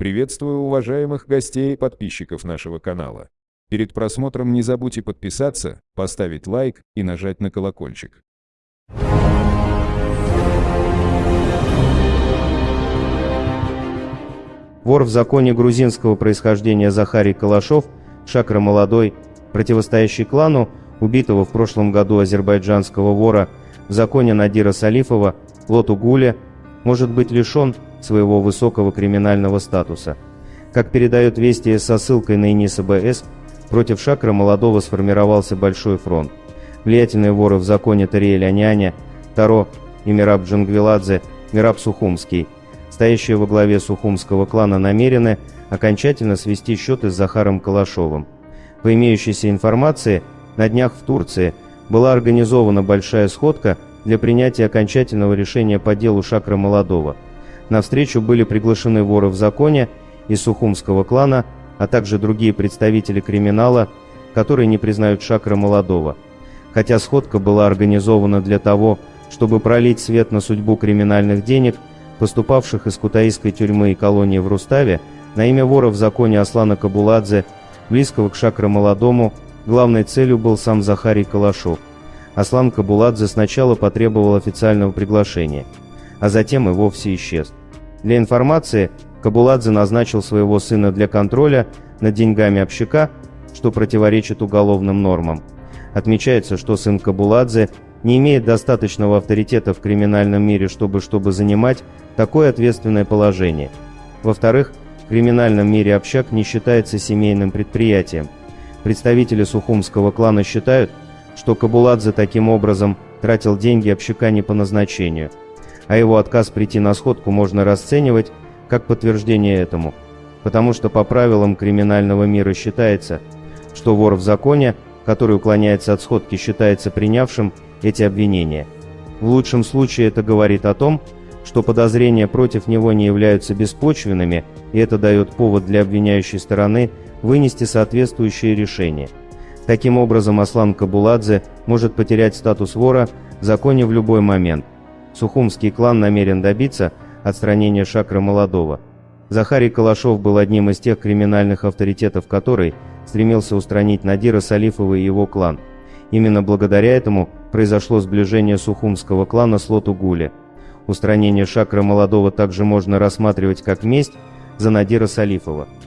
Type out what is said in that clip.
Приветствую уважаемых гостей и подписчиков нашего канала. Перед просмотром не забудьте подписаться, поставить лайк и нажать на колокольчик. Вор в законе грузинского происхождения Захарий Калашов, шакра молодой, противостоящий клану, убитого в прошлом году азербайджанского вора в законе Надира Салифова, Лоту Гуля, может быть лишен своего высокого криминального статуса. Как передает Вести со ссылкой на Иниса БС, против Шакра молодого сформировался большой фронт. Влиятельные воры в законе Тариэль Аняня, Таро и Мираб Джангвиладзе, Мираб Сухумский, стоящие во главе Сухумского клана, намерены окончательно свести счеты с Захаром Калашовым. По имеющейся информации, на днях в Турции была организована большая сходка для принятия окончательного решения по делу Шакра Молодого. На встречу были приглашены воры в законе из Сухумского клана, а также другие представители криминала, которые не признают Шакра Молодого. Хотя сходка была организована для того, чтобы пролить свет на судьбу криминальных денег, поступавших из кутаисской тюрьмы и колонии в Руставе, на имя вора в законе Аслана Кабуладзе, близкого к Шакра Молодому, главной целью был сам Захарий Калашов. Аслан Кабуладзе сначала потребовал официального приглашения, а затем и вовсе исчез. Для информации, Кабуладзе назначил своего сына для контроля над деньгами общака, что противоречит уголовным нормам. Отмечается, что сын Кабуладзе не имеет достаточного авторитета в криминальном мире, чтобы, чтобы занимать такое ответственное положение. Во-вторых, в криминальном мире общак не считается семейным предприятием. Представители Сухумского клана считают, что Кабуладзе таким образом тратил деньги общака не по назначению – а его отказ прийти на сходку можно расценивать как подтверждение этому, потому что по правилам криминального мира считается, что вор в законе, который уклоняется от сходки, считается принявшим эти обвинения. В лучшем случае это говорит о том, что подозрения против него не являются беспочвенными, и это дает повод для обвиняющей стороны вынести соответствующее решение. Таким образом, Аслан Кабуладзе может потерять статус вора в законе в любой момент – Сухумский клан намерен добиться отстранения Шакра Молодого. Захарий Калашов был одним из тех криминальных авторитетов, который стремился устранить Надира Салифова и его клан. Именно благодаря этому произошло сближение Сухумского клана с Лоту Гули. Устранение Шакра Молодого также можно рассматривать как месть за Надира Салифова –